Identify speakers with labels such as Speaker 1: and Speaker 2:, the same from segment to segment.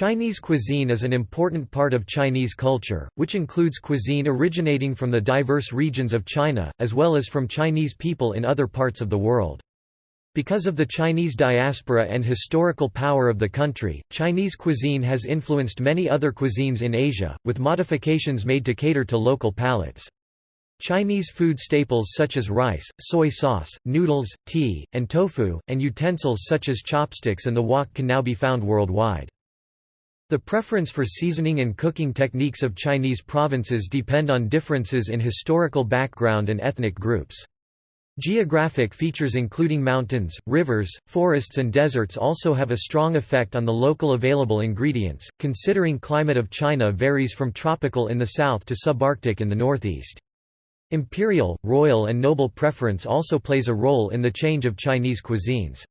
Speaker 1: Chinese cuisine is an important part of Chinese culture, which includes cuisine originating from the diverse regions of China, as well as from Chinese people in other parts of the world. Because of the Chinese diaspora and historical power of the country, Chinese cuisine has influenced many other cuisines in Asia, with modifications made to cater to local palates. Chinese food staples such as rice, soy sauce, noodles, tea, and tofu, and utensils such as chopsticks and the wok can now be found worldwide. The preference for seasoning and cooking techniques of Chinese provinces depend on differences in historical background and ethnic groups. Geographic features including mountains, rivers, forests and deserts also have a strong effect on the local available ingredients, considering climate of China varies from tropical in the south to subarctic in the northeast. Imperial, royal and noble preference also plays a role in the change of Chinese cuisines.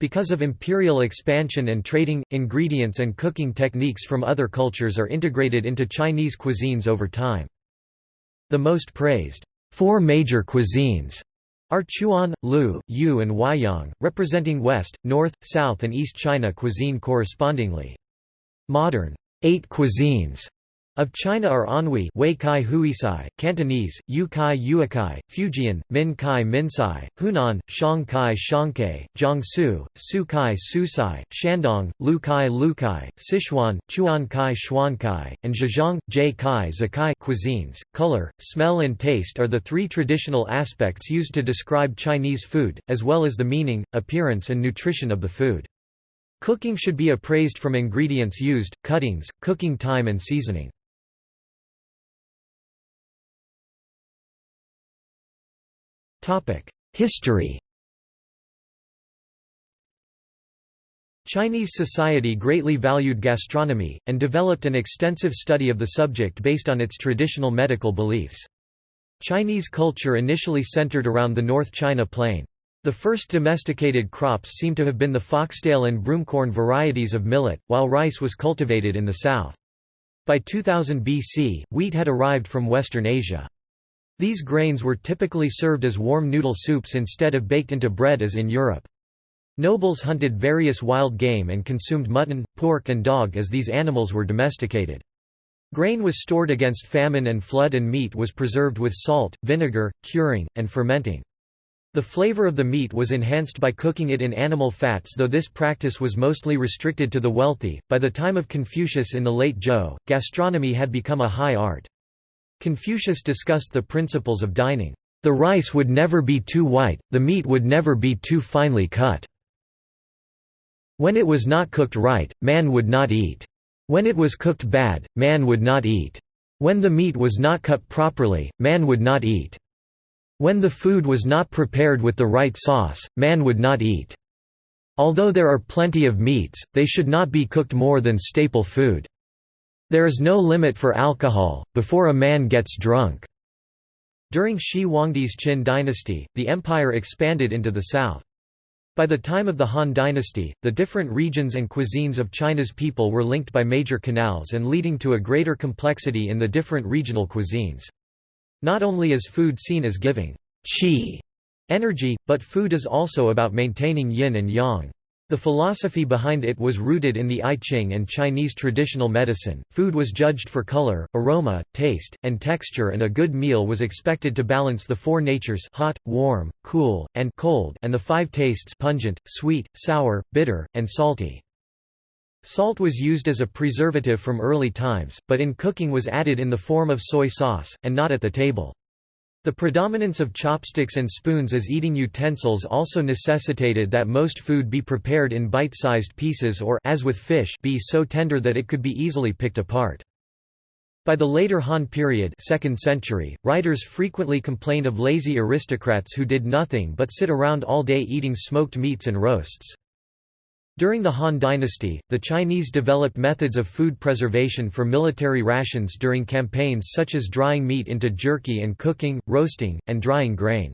Speaker 1: Because of imperial expansion and trading, ingredients and cooking techniques from other cultures are integrated into Chinese cuisines over time. The most praised four major cuisines are Chuan, Lu, Yu and Huaiyang, representing West, North, South and East China cuisine correspondingly. Modern eight cuisines of China are Anhui Wei Kai Huisai, Cantonese, Yu Kai Yuakai, Fujian, Min Kai Minsai, Hunan, Shang Kai Jiangsu, Su Kai Susai, Shandong, Lu Kai Sichuan, Chuan Kai and Zhejiang, Jie Kai Zakai cuisines. Color, smell and taste are the three traditional aspects used to describe Chinese food, as well as the meaning, appearance and nutrition of the food. Cooking should be appraised from ingredients used, cuttings, cooking time and seasoning. History Chinese society greatly valued gastronomy, and developed an extensive study of the subject based on its traditional medical beliefs. Chinese culture initially centered around the North China Plain. The first domesticated crops seem to have been the foxtail and broomcorn varieties of millet, while rice was cultivated in the south. By 2000 BC, wheat had arrived from Western Asia. These grains were typically served as warm noodle soups instead of baked into bread as in Europe. Nobles hunted various wild game and consumed mutton, pork and dog as these animals were domesticated. Grain was stored against famine and flood and meat was preserved with salt, vinegar, curing, and fermenting. The flavor of the meat was enhanced by cooking it in animal fats though this practice was mostly restricted to the wealthy. By the time of Confucius in the late Zhou, gastronomy had become a high art. Confucius discussed the principles of dining. The rice would never be too white, the meat would never be too finely cut. When it was not cooked right, man would not eat. When it was cooked bad, man would not eat. When the meat was not cut properly, man would not eat. When the food was not prepared with the right sauce, man would not eat. Although there are plenty of meats, they should not be cooked more than staple food. There is no limit for alcohol, before a man gets drunk. During Shi Huangdi's Qin dynasty, the empire expanded into the south. By the time of the Han dynasty, the different regions and cuisines of China's people were linked by major canals and leading to a greater complexity in the different regional cuisines. Not only is food seen as giving qi energy, but food is also about maintaining yin and yang. The philosophy behind it was rooted in the I Ching and Chinese traditional medicine. Food was judged for color, aroma, taste, and texture, and a good meal was expected to balance the four natures hot, warm, cool, and cold, and the five tastes pungent, sweet, sour, bitter, and salty. Salt was used as a preservative from early times, but in cooking was added in the form of soy sauce, and not at the table. The predominance of chopsticks and spoons as eating utensils also necessitated that most food be prepared in bite-sized pieces or as with fish be so tender that it could be easily picked apart. By the later Han period 2nd century, writers frequently complained of lazy aristocrats who did nothing but sit around all day eating smoked meats and roasts. During the Han dynasty, the Chinese developed methods of food preservation for military rations during campaigns such as drying meat into jerky and cooking, roasting, and drying grain.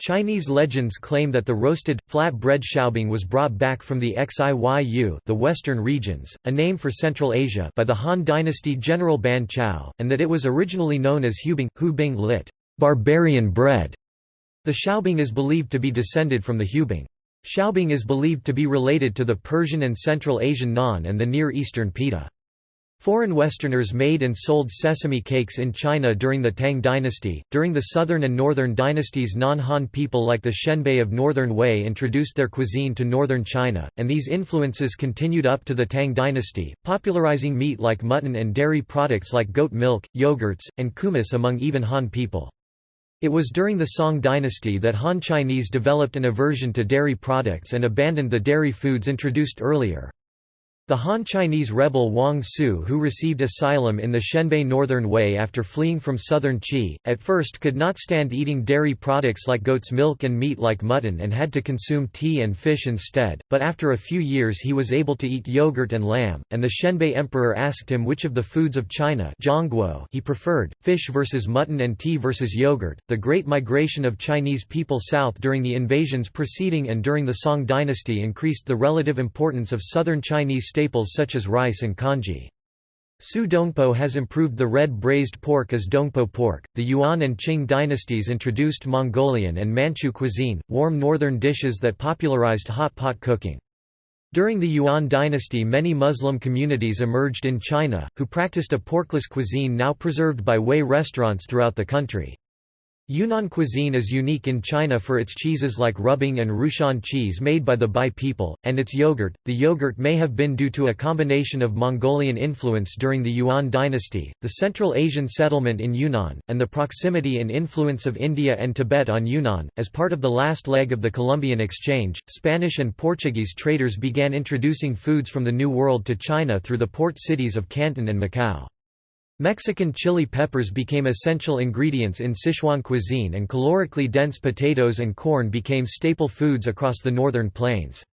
Speaker 1: Chinese legends claim that the roasted, flat bread xiaobing was brought back from the Xiyu the western regions, a name for Central Asia by the Han dynasty general Ban Chao, and that it was originally known as hubing, hubing lit. Barbarian bread. The xiaobing is believed to be descended from the hubing. Xiaobing is believed to be related to the Persian and Central Asian naan and the Near Eastern pita. Foreign Westerners made and sold sesame cakes in China during the Tang dynasty. During the southern and northern dynasties, non Han people like the Xianbei of northern Wei introduced their cuisine to northern China, and these influences continued up to the Tang dynasty, popularizing meat like mutton and dairy products like goat milk, yogurts, and kumis among even Han people. It was during the Song dynasty that Han Chinese developed an aversion to dairy products and abandoned the dairy foods introduced earlier. The Han Chinese rebel Wang Su who received asylum in the Xianbei Northern Wei after fleeing from southern Qi, at first could not stand eating dairy products like goat's milk and meat like mutton and had to consume tea and fish instead, but after a few years he was able to eat yogurt and lamb, and the Xianbei emperor asked him which of the foods of China he preferred, fish versus mutton and tea versus yogurt. The Great Migration of Chinese people south during the invasions preceding and during the Song dynasty increased the relative importance of southern Chinese staples such as rice and congee. Su Dongpo has improved the red braised pork as Dongpo pork. The Yuan and Qing dynasties introduced Mongolian and Manchu cuisine, warm northern dishes that popularized hot pot cooking. During the Yuan dynasty many Muslim communities emerged in China, who practiced a porkless cuisine now preserved by Hui restaurants throughout the country. Yunnan cuisine is unique in China for its cheeses like rubing and Rushan cheese made by the Bai people, and its yogurt. The yogurt may have been due to a combination of Mongolian influence during the Yuan dynasty, the Central Asian settlement in Yunnan, and the proximity and influence of India and Tibet on Yunnan. As part of the last leg of the Columbian exchange, Spanish and Portuguese traders began introducing foods from the New World to China through the port cities of Canton and Macau. Mexican chili peppers became essential ingredients in Sichuan cuisine and calorically dense potatoes and corn became staple foods across the northern plains.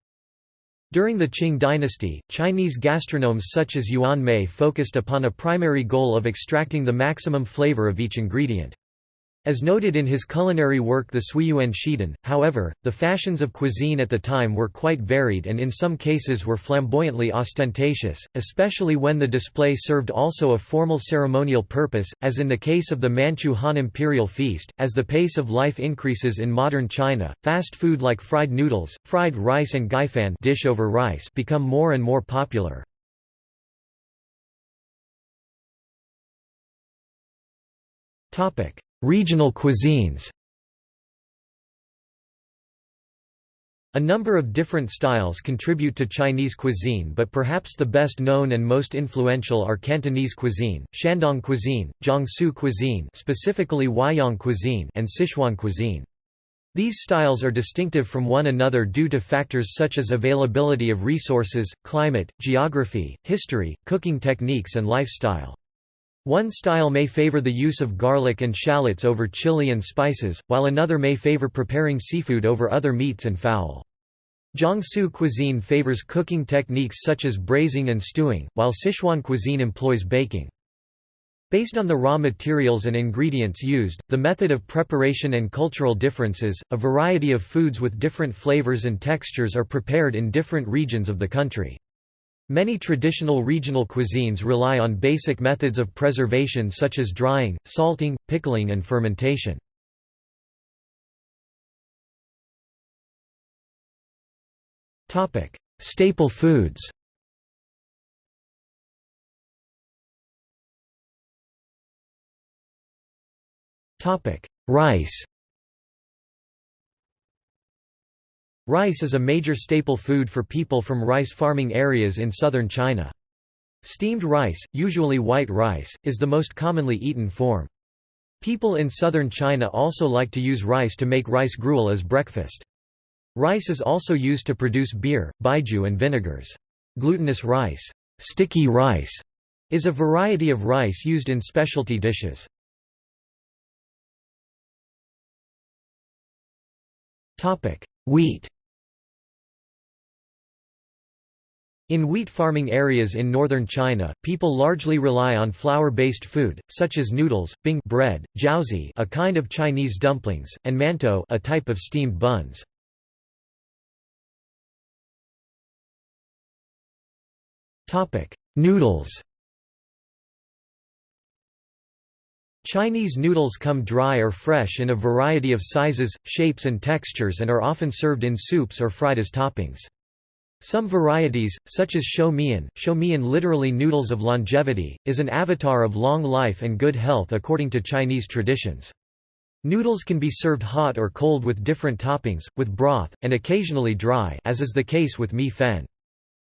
Speaker 1: During the Qing dynasty, Chinese gastronomes such as Yuan Mei focused upon a primary goal of extracting the maximum flavor of each ingredient. As noted in his culinary work The Suiyuan Shidan, however, the fashions of cuisine at the time were quite varied and in some cases were flamboyantly ostentatious, especially when the display served also a formal ceremonial purpose, as in the case of the Manchu Han Imperial Feast. As the pace of life increases in modern China, fast food like fried noodles, fried rice and gaifan dish over rice become more and more popular. Topic Regional cuisines A number of different styles contribute to Chinese cuisine but perhaps the best known and most influential are Cantonese cuisine, Shandong cuisine, Jiangsu cuisine specifically Huaiyang cuisine and Sichuan cuisine. These styles are distinctive from one another due to factors such as availability of resources, climate, geography, history, cooking techniques and lifestyle. One style may favor the use of garlic and shallots over chili and spices, while another may favor preparing seafood over other meats and fowl. Jiangsu cuisine favors cooking techniques such as braising and stewing, while Sichuan cuisine employs baking. Based on the raw materials and ingredients used, the method of preparation and cultural differences, a variety of foods with different flavors and textures are prepared in different regions of the country. Many traditional regional cuisines rely on basic methods of preservation such as drying, salting, pickling and fermentation. Staple foods Rice Rice is a major staple food for people from rice farming areas in southern China. Steamed rice, usually white rice, is the most commonly eaten form. People in southern China also like to use rice to make rice gruel as breakfast. Rice is also used to produce beer, baijiu and vinegars. Glutinous rice, sticky rice, is a variety of rice used in specialty dishes. Wheat In wheat farming areas in northern China, people largely rely on flour-based food, such as noodles, bing bread, jiaozi a kind of Chinese dumplings, and mantou a type of steamed buns. Noodles Chinese noodles come dry or fresh in a variety of sizes, shapes and textures and are often served in soups or fried as toppings. Some varieties, such as shou mian, shou mian literally noodles of longevity, is an avatar of long life and good health according to Chinese traditions. Noodles can be served hot or cold with different toppings, with broth, and occasionally dry as is the case with mi fen.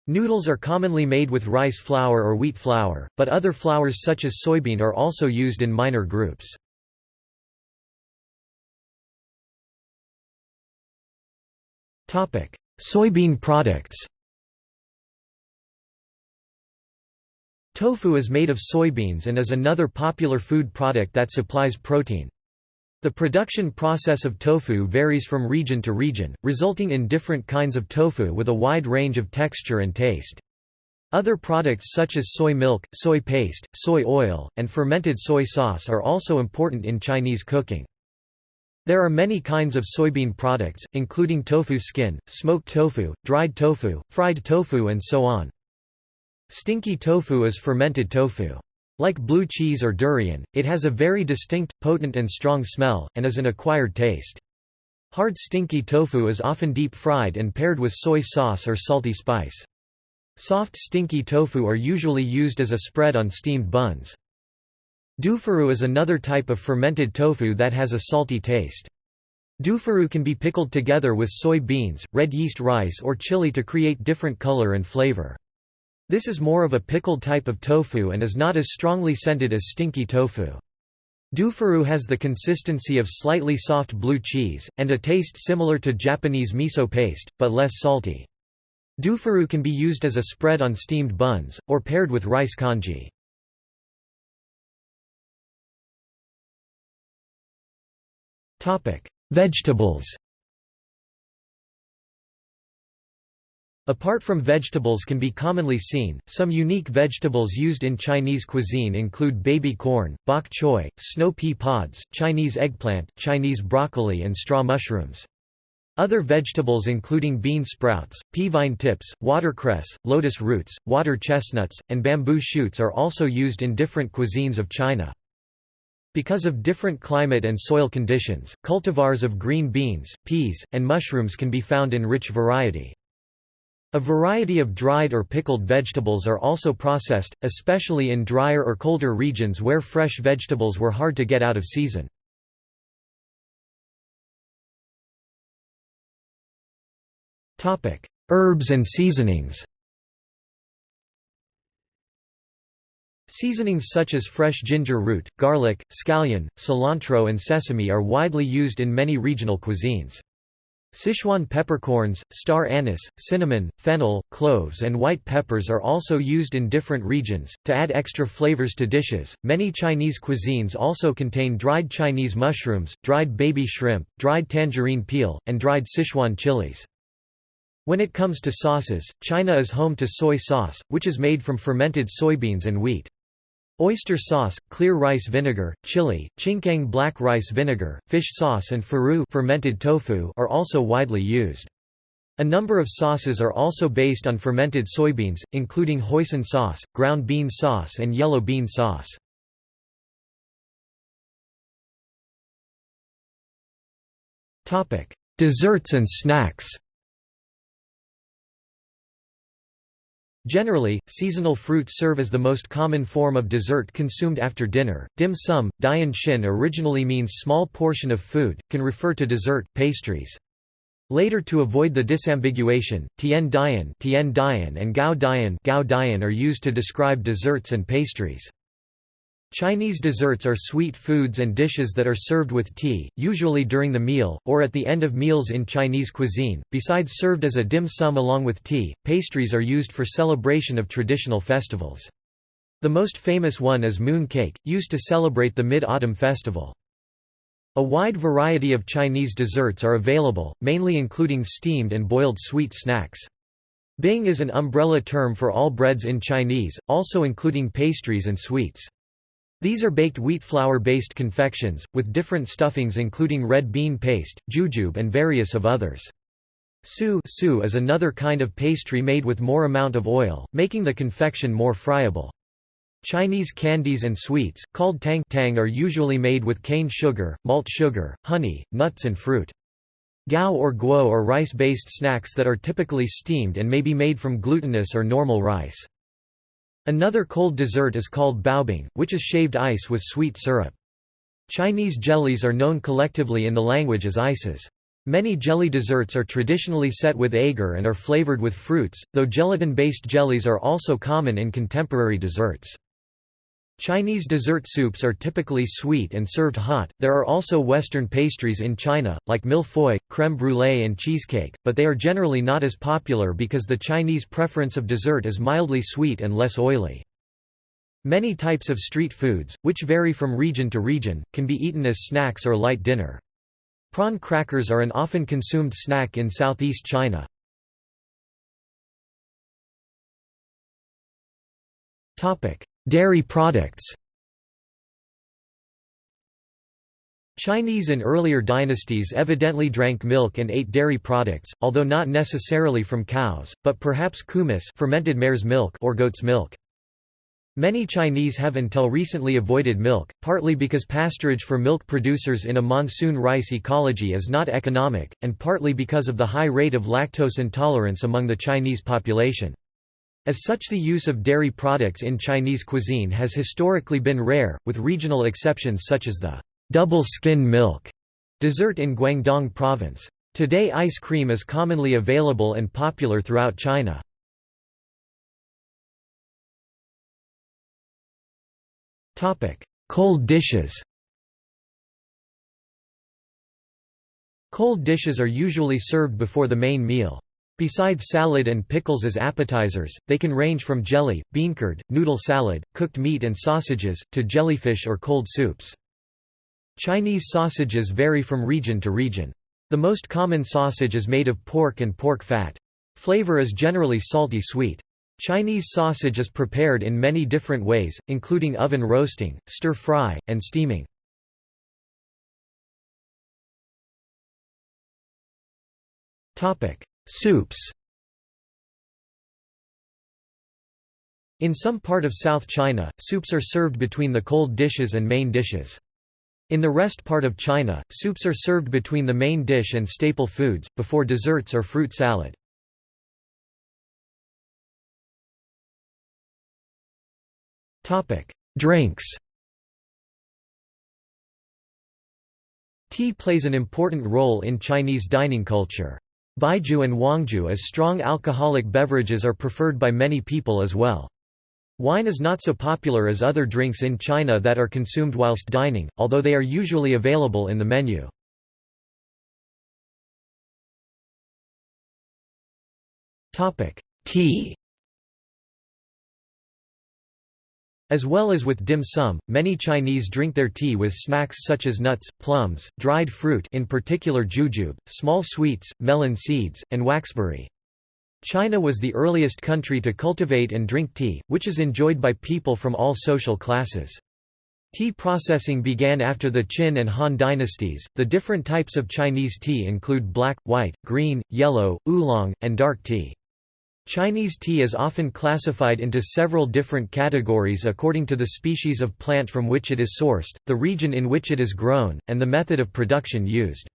Speaker 1: Noodles are commonly made with rice flour or wheat flour, but other flours such as soybean are also used in minor groups. Soybean products Tofu is made of soybeans and is another popular food product that supplies protein. The production process of tofu varies from region to region, resulting in different kinds of tofu with a wide range of texture and taste. Other products such as soy milk, soy paste, soy oil, and fermented soy sauce are also important in Chinese cooking. There are many kinds of soybean products, including tofu skin, smoked tofu, dried tofu, fried tofu and so on. Stinky tofu is fermented tofu. Like blue cheese or durian, it has a very distinct, potent and strong smell, and is an acquired taste. Hard stinky tofu is often deep-fried and paired with soy sauce or salty spice. Soft stinky tofu are usually used as a spread on steamed buns. Dufuru is another type of fermented tofu that has a salty taste. Dufuru can be pickled together with soy beans, red yeast rice or chili to create different color and flavor. This is more of a pickled type of tofu and is not as strongly scented as stinky tofu. Dufuru has the consistency of slightly soft blue cheese, and a taste similar to Japanese miso paste, but less salty. Dufuru can be used as a spread on steamed buns, or paired with rice congee. Vegetables Apart from vegetables can be commonly seen, some unique vegetables used in Chinese cuisine include baby corn, bok choy, snow pea pods, Chinese eggplant, Chinese broccoli and straw mushrooms. Other vegetables including bean sprouts, pea vine tips, watercress, lotus roots, water chestnuts, and bamboo shoots are also used in different cuisines of China. Because of different climate and soil conditions, cultivars of green beans, peas, and mushrooms can be found in rich variety. A variety of dried or pickled vegetables are also processed, especially in drier or colder regions where fresh vegetables were hard to get out of season. Herbs and seasonings Seasonings such as fresh ginger root, garlic, scallion, cilantro and sesame are widely used in many regional cuisines. Sichuan peppercorns, star anise, cinnamon, fennel, cloves, and white peppers are also used in different regions, to add extra flavors to dishes. Many Chinese cuisines also contain dried Chinese mushrooms, dried baby shrimp, dried tangerine peel, and dried Sichuan chilies. When it comes to sauces, China is home to soy sauce, which is made from fermented soybeans and wheat. Oyster sauce, clear rice vinegar, chili, Chinkiang black rice vinegar, fish sauce and furu fermented tofu are also widely used. A number of sauces are also based on fermented soybeans, including hoisin sauce, ground bean sauce and yellow bean sauce. Desserts and snacks Generally, seasonal fruits serve as the most common form of dessert consumed after dinner. Dim sum, dian xin originally means small portion of food, can refer to dessert, pastries. Later to avoid the disambiguation, tian dian, tian dian and gao dian, gao dian are used to describe desserts and pastries. Chinese desserts are sweet foods and dishes that are served with tea, usually during the meal, or at the end of meals in Chinese cuisine. Besides served as a dim sum along with tea, pastries are used for celebration of traditional festivals. The most famous one is moon cake, used to celebrate the Mid-Autumn Festival. A wide variety of Chinese desserts are available, mainly including steamed and boiled sweet snacks. Bing is an umbrella term for all breads in Chinese, also including pastries and sweets. These are baked wheat flour-based confections, with different stuffings including red bean paste, jujube and various of others. Su is another kind of pastry made with more amount of oil, making the confection more friable. Chinese candies and sweets, called tang tang are usually made with cane sugar, malt sugar, honey, nuts and fruit. Gao or guo are rice-based snacks that are typically steamed and may be made from glutinous or normal rice. Another cold dessert is called baobing, which is shaved ice with sweet syrup. Chinese jellies are known collectively in the language as ices. Many jelly desserts are traditionally set with agar and are flavored with fruits, though gelatin-based jellies are also common in contemporary desserts. Chinese dessert soups are typically sweet and served hot. There are also Western pastries in China, like mille-feuille, crème brûlée, and cheesecake, but they are generally not as popular because the Chinese preference of dessert is mildly sweet and less oily. Many types of street foods, which vary from region to region, can be eaten as snacks or light dinner. Prawn crackers are an often consumed snack in southeast China. Topic: Dairy products Chinese in earlier dynasties evidently drank milk and ate dairy products, although not necessarily from cows, but perhaps kumis fermented mare's milk or goat's milk. Many Chinese have until recently avoided milk, partly because pasturage for milk producers in a monsoon rice ecology is not economic, and partly because of the high rate of lactose intolerance among the Chinese population. As such the use of dairy products in Chinese cuisine has historically been rare, with regional exceptions such as the double skin milk dessert in Guangdong province. Today ice cream is commonly available and popular throughout China. Cold dishes Cold dishes are usually served before the main meal. Besides salad and pickles as appetizers, they can range from jelly, bean curd, noodle salad, cooked meat and sausages, to jellyfish or cold soups. Chinese sausages vary from region to region. The most common sausage is made of pork and pork fat. Flavor is generally salty sweet. Chinese sausage is prepared in many different ways, including oven roasting, stir-fry, and steaming. Soups In some part of South China, soups are served between the cold dishes and main dishes. In the rest part of China, soups are served between the main dish and staple foods, before desserts or fruit salad. Drinks Tea plays an important role in Chinese dining culture. Baijiu and Huangjiu as strong alcoholic beverages are preferred by many people as well. Wine is not so popular as other drinks in China that are consumed whilst dining, although they are usually available in the menu. Tea As well as with dim sum, many Chinese drink their tea with snacks such as nuts, plums, dried fruit in particular jujube, small sweets, melon seeds, and waxberry. China was the earliest country to cultivate and drink tea, which is enjoyed by people from all social classes. Tea processing began after the Qin and Han dynasties. The different types of Chinese tea include black, white, green, yellow, oolong, and dark tea. Chinese tea is often classified into several different categories according to the species of plant from which it is sourced, the region in which it is grown, and the method of production used.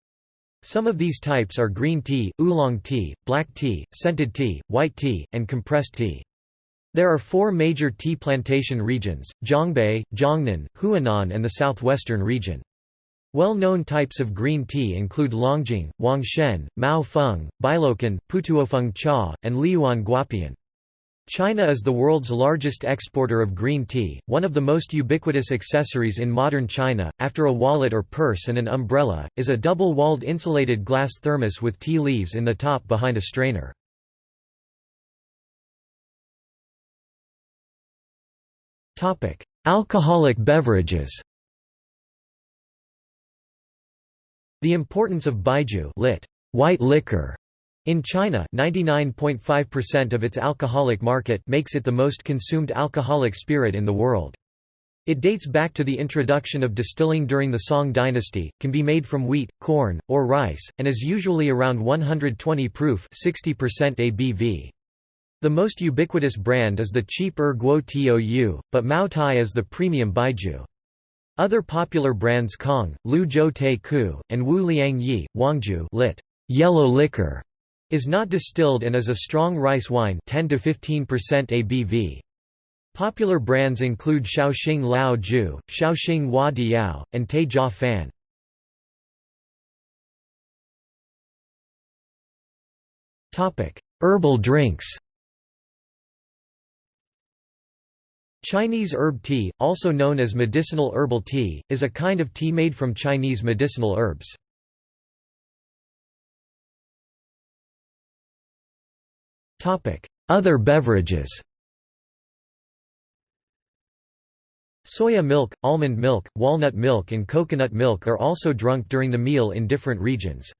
Speaker 1: Some of these types are green tea, oolong tea, black tea, scented tea, white tea, and compressed tea. There are four major tea plantation regions, Jiangbei, Jiangnan, Huanan and the southwestern region. Well-known types of green tea include Longjing, Huangshan, Mao Feng, Bailocan, Putuofeng Cha, and Liuan Guapian. China is the world's largest exporter of green tea, one of the most ubiquitous accessories in modern China, after a wallet or purse and an umbrella, is a double-walled insulated glass thermos with tea leaves in the top behind a strainer. Alcoholic beverages The importance of baijiu lit. white liquor in China 99.5% of its alcoholic market makes it the most consumed alcoholic spirit in the world. It dates back to the introduction of distilling during the Song dynasty, can be made from wheat, corn, or rice, and is usually around 120 proof 60% ABV. The most ubiquitous brand is the cheap Er Guo Tou, but Mao Tai is the premium baijiu. Other popular brands Kong, Lu Zhou Te Ku, and Wu Liang Yi, Huangjiu lit. Yellow liquor, is not distilled and is a strong rice wine 10 to 15% ABV. Popular brands include Shaoxing Lao Ju, Shaoxing Hua Diao, and Te Jia Fan. Herbal drinks Chinese herb tea, also known as medicinal herbal tea, is a kind of tea made from Chinese medicinal herbs. Other beverages Soya milk, almond milk, walnut milk and coconut milk are also drunk during the meal in different regions.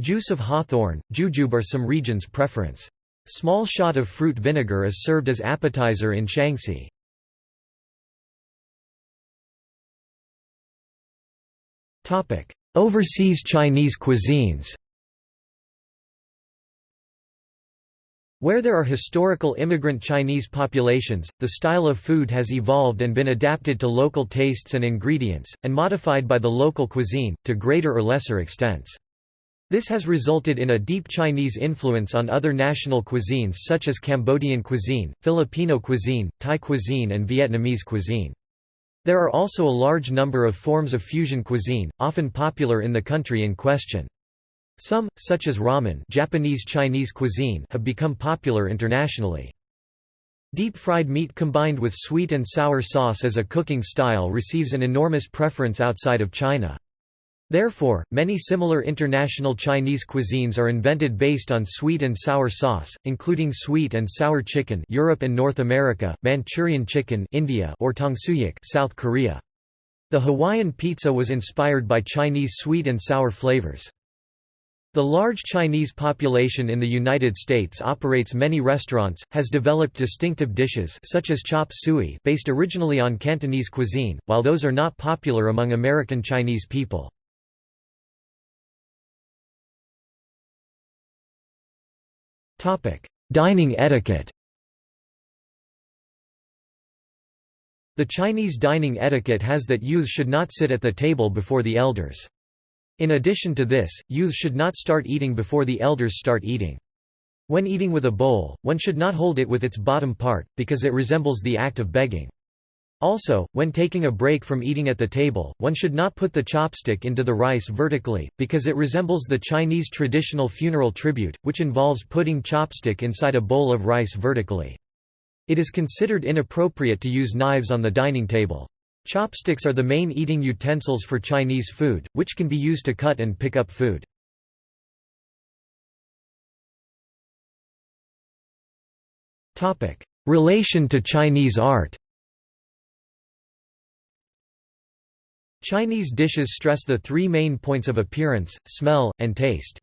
Speaker 1: Juice of hawthorn, jujube are some regions' preference. Small shot of fruit vinegar is served as appetizer in Shaanxi. Overseas Chinese cuisines Where there are historical immigrant Chinese populations, the style of food has evolved and been adapted to local tastes and ingredients, and modified by the local cuisine, to greater or lesser extents. This has resulted in a deep Chinese influence on other national cuisines such as Cambodian cuisine, Filipino cuisine, Thai cuisine and Vietnamese cuisine. There are also a large number of forms of fusion cuisine, often popular in the country in question. Some, such as ramen Japanese Chinese cuisine have become popular internationally. Deep-fried meat combined with sweet and sour sauce as a cooking style receives an enormous preference outside of China. Therefore, many similar international Chinese cuisines are invented based on sweet and sour sauce, including sweet and sour chicken Europe and North America, Manchurian chicken India or tangsuyuk South Korea. The Hawaiian pizza was inspired by Chinese sweet and sour flavors. The large Chinese population in the United States operates many restaurants, has developed distinctive dishes such as chop suey based originally on Cantonese cuisine, while those are not popular among American Chinese people. Dining etiquette The Chinese dining etiquette has that youth should not sit at the table before the elders. In addition to this, youth should not start eating before the elders start eating. When eating with a bowl, one should not hold it with its bottom part, because it resembles the act of begging. Also, when taking a break from eating at the table, one should not put the chopstick into the rice vertically, because it resembles the Chinese traditional funeral tribute, which involves putting chopstick inside a bowl of rice vertically. It is considered inappropriate to use knives on the dining table. Chopsticks are the main eating utensils for Chinese food, which can be used to cut and pick up food. Relation to Chinese art Chinese dishes stress the three main points of appearance, smell, and taste.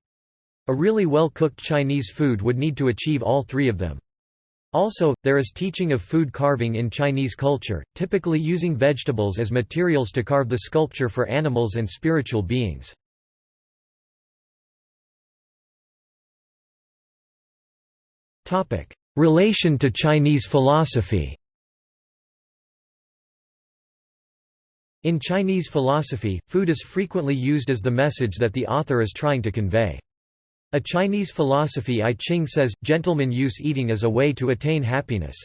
Speaker 1: A really well-cooked Chinese food would need to achieve all three of them. Also, there is teaching of food carving in Chinese culture, typically using vegetables as materials to carve the sculpture for animals and spiritual beings. Relation to Chinese philosophy In Chinese philosophy, food is frequently used as the message that the author is trying to convey. A Chinese philosophy I Ching says, gentlemen use eating as a way to attain happiness.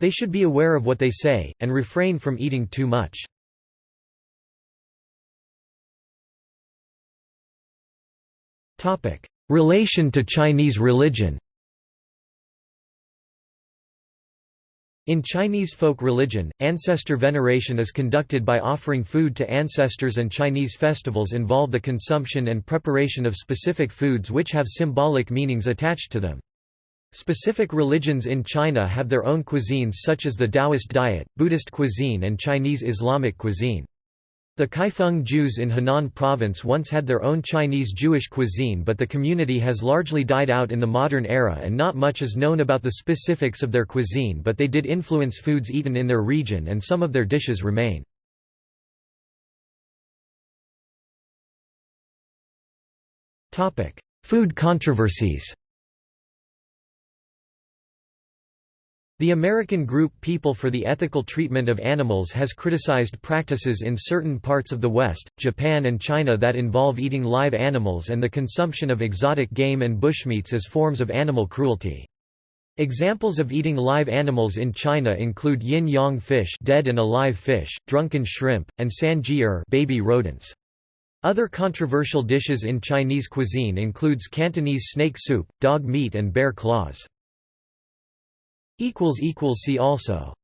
Speaker 1: They should be aware of what they say, and refrain from eating too much. Relation to Chinese religion In Chinese folk religion, ancestor veneration is conducted by offering food to ancestors and Chinese festivals involve the consumption and preparation of specific foods which have symbolic meanings attached to them. Specific religions in China have their own cuisines such as the Taoist diet, Buddhist cuisine and Chinese Islamic cuisine. The Kaifeng Jews in Henan province once had their own Chinese Jewish cuisine but the community has largely died out in the modern era and not much is known about the specifics of their cuisine but they did influence foods eaten in their region and some of their dishes remain. Food controversies The American group People for the Ethical Treatment of Animals has criticized practices in certain parts of the West, Japan and China that involve eating live animals and the consumption of exotic game and bushmeats as forms of animal cruelty. Examples of eating live animals in China include yin-yang fish dead and alive fish, drunken shrimp, and san baby rodents. Other controversial dishes in Chinese cuisine includes Cantonese snake soup, dog meat and bear claws. See also